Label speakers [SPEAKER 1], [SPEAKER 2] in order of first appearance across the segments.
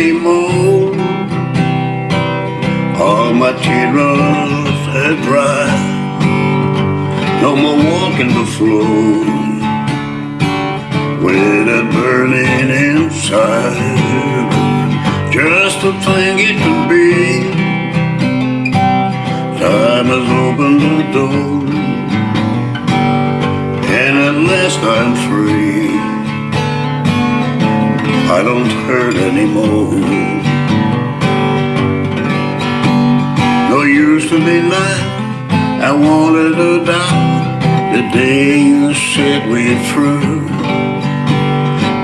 [SPEAKER 1] anymore. All my tears are dry. No more walking the floor. With a burning inside. Just a thing it could be. Time has opened the door. And at last I'm free. I don't hurt anymore No use to deny I wanted to die the day you said we're through.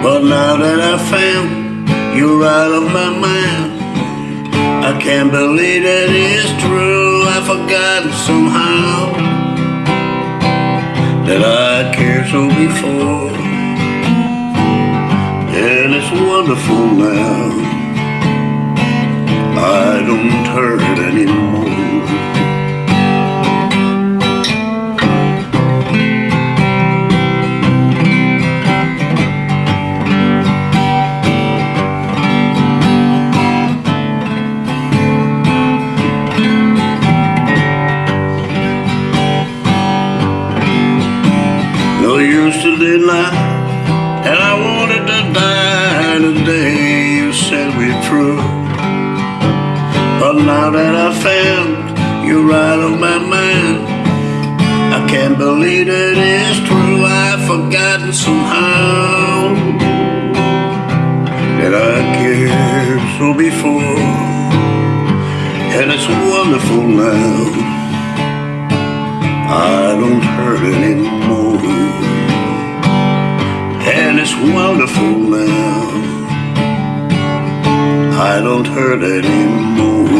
[SPEAKER 1] But now that I found you're out of my mind, I can't believe that it's true. I've forgotten somehow that I cared so before. Wonderful now. I don't hurt anymore. used to deny And I wanted to die the day you said we're through. But now that I found you're out of my mind I can't believe that it's true. I've forgotten somehow That I cared so before. And it's wonderful now. I don't hurt anymore. And it's wonderful now. I don't hurt anymore.